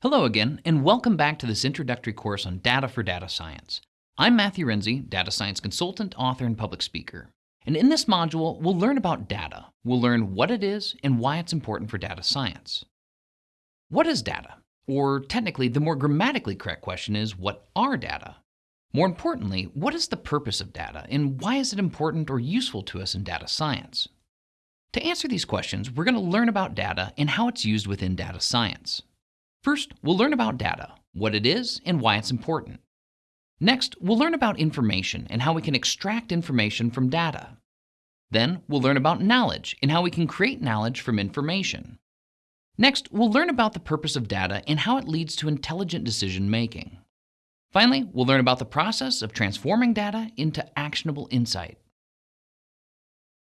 Hello again, and welcome back to this introductory course on data for data science. I'm Matthew Renze, data science consultant, author, and public speaker. And in this module, we'll learn about data. We'll learn what it is and why it's important for data science. What is data? Or technically, the more grammatically correct question is, what are data? More importantly, what is the purpose of data, and why is it important or useful to us in data science? To answer these questions, we're going to learn about data and how it's used within data science. First, we'll learn about data, what it is, and why it's important. Next, we'll learn about information and how we can extract information from data. Then, we'll learn about knowledge and how we can create knowledge from information. Next, we'll learn about the purpose of data and how it leads to intelligent decision making. Finally, we'll learn about the process of transforming data into actionable insight.